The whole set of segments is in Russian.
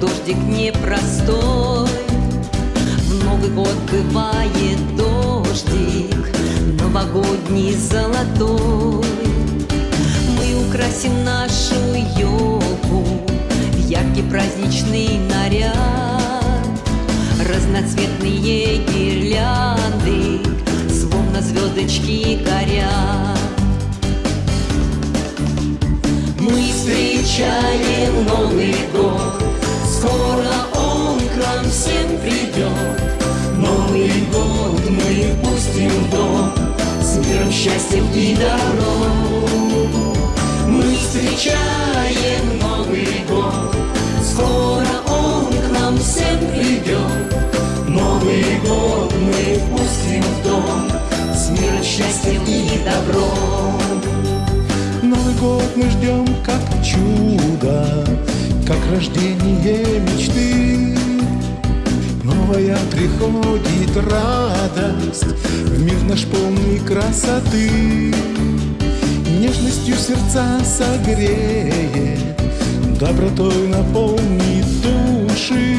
дождик непростой. В Новый год бывает дождик, новогодний золотой. Мы украсим нашу елку в яркий праздничный наряд. Разноцветные гирлянды, словно звездочки горят. Мы встречаем Новый год. Пустим в дом С миром, счастьем и добром Мы встречаем Новый год. Скоро он к нам всем придет. Новый год мы пустим в дом С миром, счастьем и добром. Новый год мы ждем как чудо, как рождение приходит радость В мир наш полный красоты. Нежностью сердца согреет Добротой наполнит души.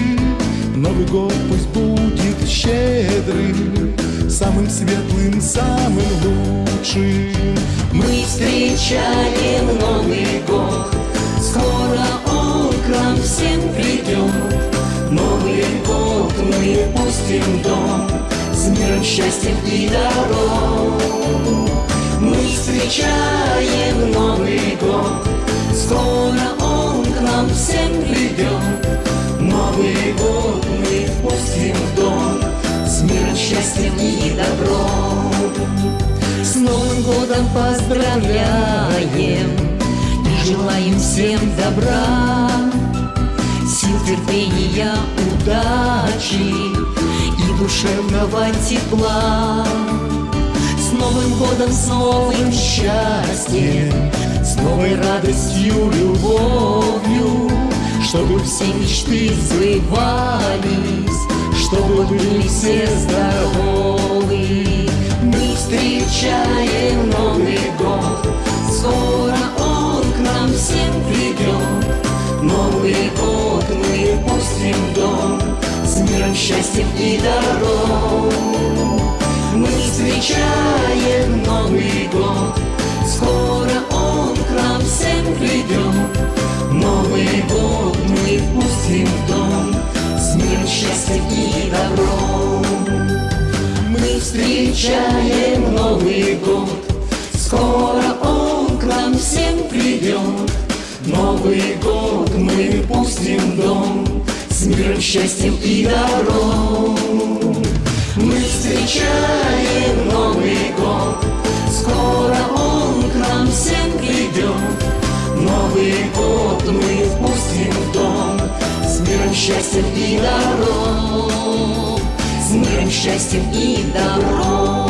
Новый год пусть будет щедрым Самым светлым, самым лучшим. Мы встречаем Новый год мы пустим в дом С миром, счастьем и дорог Мы встречаем Новый год. Скоро он к нам всем придет. Новый год мы пустим в дом С миром, счастьем и добром. С Новым годом поздравляем И желаем всем добра. Сил, терпения, удачи душевного тепла. С Новым годом, с новым счастьем С новой радостью, любовью Чтобы все мечты сбывались Чтобы были все здоровы. Мы встречаем Новый счастьем и добром Мы встречаем Новый год. Скоро он к нам всем придет Новый год мы пустим в дом. С миром, счастьем и добром. Мы встречаем Новый год. Скоро он к нам всем придет Новый год мы пустим в дом миром, счастьем и добром. Мы встречаем Новый год. Скоро он к нам всем придет Новый год мы впустим в дом. С миром, счастьем и добром. С миром, счастьем и добром